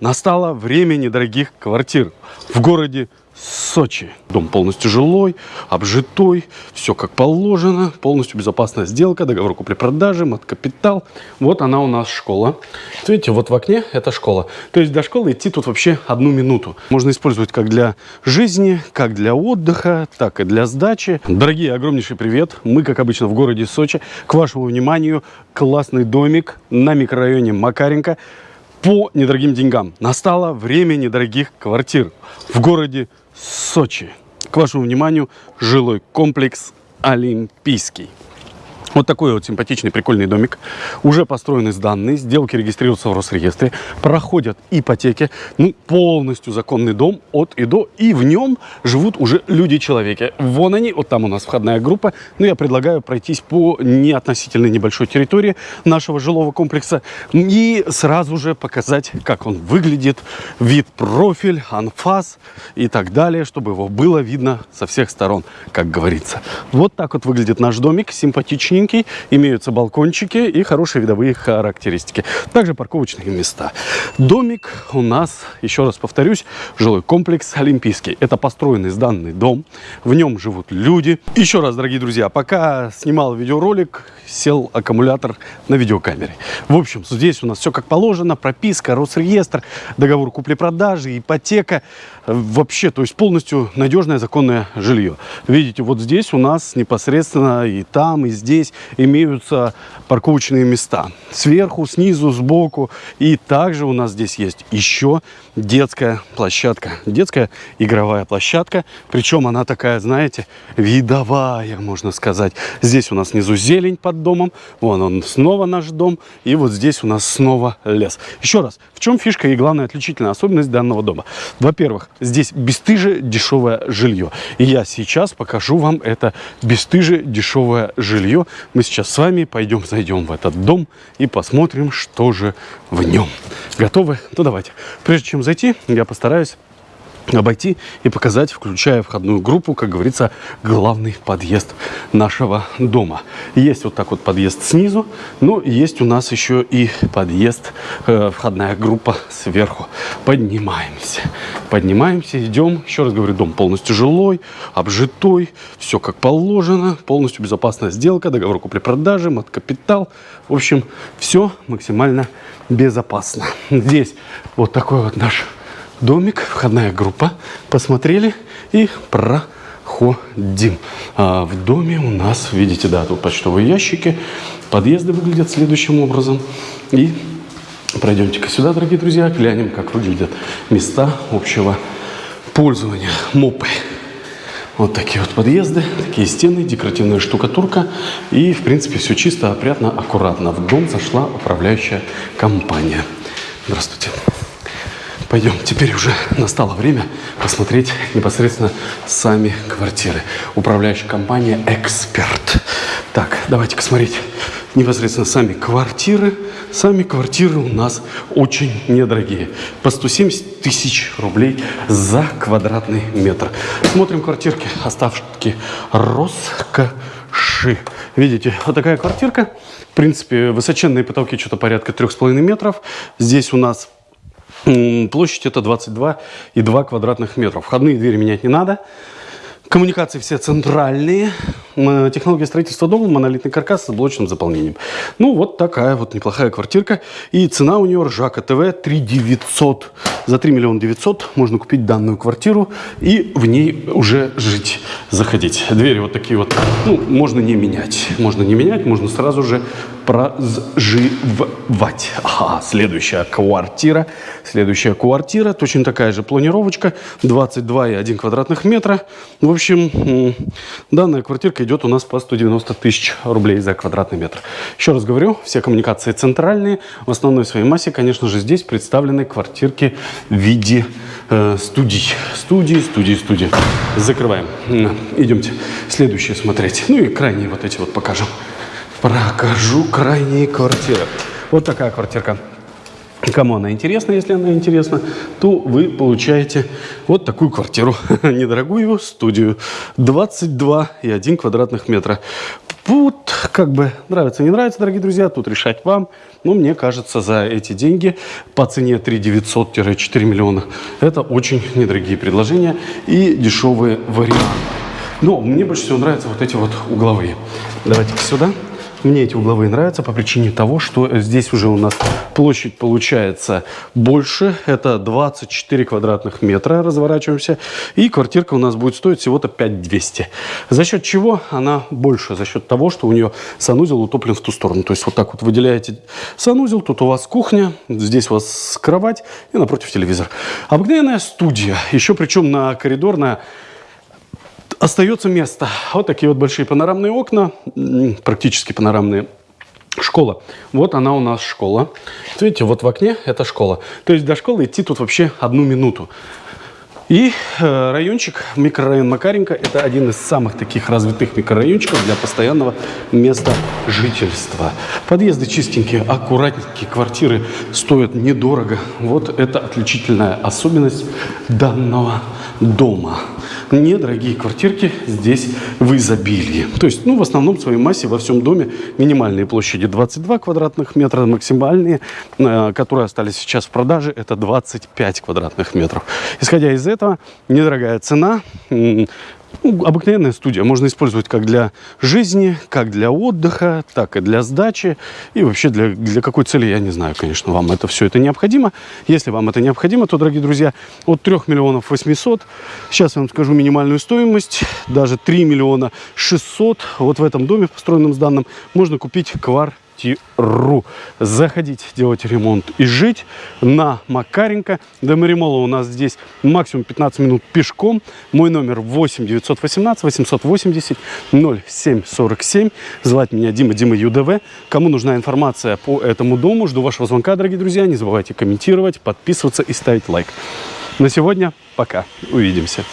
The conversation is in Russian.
Настало время недорогих квартир в городе Сочи. Дом полностью жилой, обжитой, все как положено, полностью безопасная сделка, договор купли-продажи, мат-капитал. Вот она у нас школа. Видите, вот в окне это школа. То есть до школы идти тут вообще одну минуту. Можно использовать как для жизни, как для отдыха, так и для сдачи. Дорогие, огромнейший привет. Мы, как обычно, в городе Сочи. К вашему вниманию классный домик на микрорайоне Макаренко по недорогим деньгам. Настало время недорогих квартир в городе Сочи. К вашему вниманию жилой комплекс Олимпийский. Вот такой вот симпатичный, прикольный домик. Уже построены сданные, сделки регистрируются в Росреестре, проходят ипотеки. Ну, полностью законный дом от и до. И в нем живут уже люди-человеки. Вон они, вот там у нас входная группа. Ну, я предлагаю пройтись по неотносительно небольшой территории нашего жилого комплекса и сразу же показать, как он выглядит, вид, профиль, анфас и так далее, чтобы его было видно со всех сторон, как говорится. Вот так вот выглядит наш домик, симпатичненький чистенький, имеются балкончики и хорошие видовые характеристики. Также парковочные места. Домик у нас, еще раз повторюсь, жилой комплекс Олимпийский. Это построенный сданный дом, в нем живут люди. Еще раз, дорогие друзья, пока снимал видеоролик, сел аккумулятор на видеокамере. В общем, здесь у нас все как положено, прописка, Росреестр, договор купли-продажи, ипотека. Вообще, то есть полностью надежное законное жилье. Видите, вот здесь у нас непосредственно и там, и здесь имеются парковочные места. Сверху, снизу, сбоку. И также у нас здесь есть еще детская площадка. Детская игровая площадка. Причем она такая, знаете, видовая, можно сказать. Здесь у нас внизу зелень под домом. Вон он снова наш дом. И вот здесь у нас снова лес. Еще раз, в чем фишка и главная отличительная особенность данного дома? Во-первых, здесь бесстыже дешевое жилье. И я сейчас покажу вам это бесстыже дешевое жилье. Мы сейчас с вами пойдем, зайдем в этот дом и посмотрим, что же в нем. Готовы? Ну давайте. Прежде чем зайти, я постараюсь обойти и показать, включая входную группу, как говорится, главный подъезд нашего дома. Есть вот так вот подъезд снизу, но есть у нас еще и подъезд, э, входная группа сверху. Поднимаемся, поднимаемся, идем. Еще раз говорю, дом полностью жилой, обжитой, все как положено, полностью безопасная сделка, договор купли-продажи, мат-капитал. В общем, все максимально безопасно. Здесь вот такой вот наш домик, входная группа. Посмотрели и проходим. А в доме у нас, видите, да, тут почтовые ящики. Подъезды выглядят следующим образом. И пройдемте-ка сюда, дорогие друзья, глянем, как выглядят места общего пользования. Мопы. Вот такие вот подъезды, такие стены, декоративная штукатурка. И, в принципе, все чисто, опрятно, аккуратно. В дом зашла управляющая компания. Здравствуйте. Пойдем, теперь уже настало время посмотреть непосредственно сами квартиры. Управляющая компания «Эксперт». Так, давайте-ка смотреть непосредственно сами квартиры. Сами квартиры у нас очень недорогие. По 170 тысяч рублей за квадратный метр. Смотрим квартирки, оставки роскоши. Видите, вот такая квартирка. В принципе, высоченные потолки что-то порядка 3,5 метров. Здесь у нас Площадь это 22,2 квадратных метров. Входные двери менять не надо. Коммуникации все центральные. Технология строительства дома, монолитный каркас с блочным заполнением. Ну, вот такая вот неплохая квартирка. И цена у нее ржака ТВ 3 900. За 3 миллиона 900 можно купить данную квартиру и в ней уже жить, заходить. Двери вот такие вот, ну, можно не менять. Можно не менять, можно сразу же проживать. Ага, следующая квартира. Следующая квартира, точно такая же планировочка, 22,1 квадратных метра. В общем, данная квартирка идет у нас по 190 тысяч рублей за квадратный метр. Еще раз говорю, все коммуникации центральные. В основной своей массе, конечно же, здесь представлены квартирки в виде э, студий. Студии, студии, студии. Закрываем. Идемте следующее смотреть. Ну и крайние вот эти вот покажем. Прокажу крайние квартиры. Вот такая квартирка. Кому она интересна, если она интересна, то вы получаете вот такую квартиру, недорогую студию, 22,1 квадратных метра. Вот как бы нравится, не нравится, дорогие друзья, тут решать вам. Но мне кажется, за эти деньги по цене 3 900-4 миллиона это очень недорогие предложения и дешевые варианты. Но мне больше всего нравятся вот эти вот угловые. Давайте сюда. Мне эти угловые нравятся по причине того, что здесь уже у нас площадь получается больше. Это 24 квадратных метра, разворачиваемся. И квартирка у нас будет стоить всего-то 5200. За счет чего она больше? За счет того, что у нее санузел утоплен в ту сторону. То есть вот так вот выделяете санузел, тут у вас кухня, здесь у вас кровать и напротив телевизор. Обыкновенная студия, еще причем на коридорная Остается место. Вот такие вот большие панорамные окна, практически панорамные. Школа. Вот она у нас школа. Видите, вот в окне это школа. То есть до школы идти тут вообще одну минуту. И э, райончик, микрорайон Макаренко, это один из самых таких развитых микрорайончиков для постоянного места жительства. Подъезды чистенькие, аккуратненькие, квартиры стоят недорого. Вот это отличительная особенность данного дома недорогие квартирки здесь в изобилии. То есть, ну, в основном в своей массе во всем доме минимальные площади 22 квадратных метра, максимальные, э, которые остались сейчас в продаже, это 25 квадратных метров. Исходя из этого, недорогая цена, ну, обыкновенная студия. Можно использовать как для жизни, как для отдыха, так и для сдачи. И вообще для, для какой цели, я не знаю, конечно, вам это все это необходимо. Если вам это необходимо, то, дорогие друзья, от 3 миллионов 800, сейчас я вам скажу минимальную стоимость, даже 3 миллиона 600, вот в этом доме, построенном с данным, можно купить квартиру ру. Заходить, делать ремонт и жить на Макаренко. До Маримола у нас здесь максимум 15 минут пешком. Мой номер 8 918 880 0747. Звать меня Дима, Дима ЮДВ. Кому нужна информация по этому дому, жду вашего звонка, дорогие друзья. Не забывайте комментировать, подписываться и ставить лайк. На сегодня пока. Увидимся.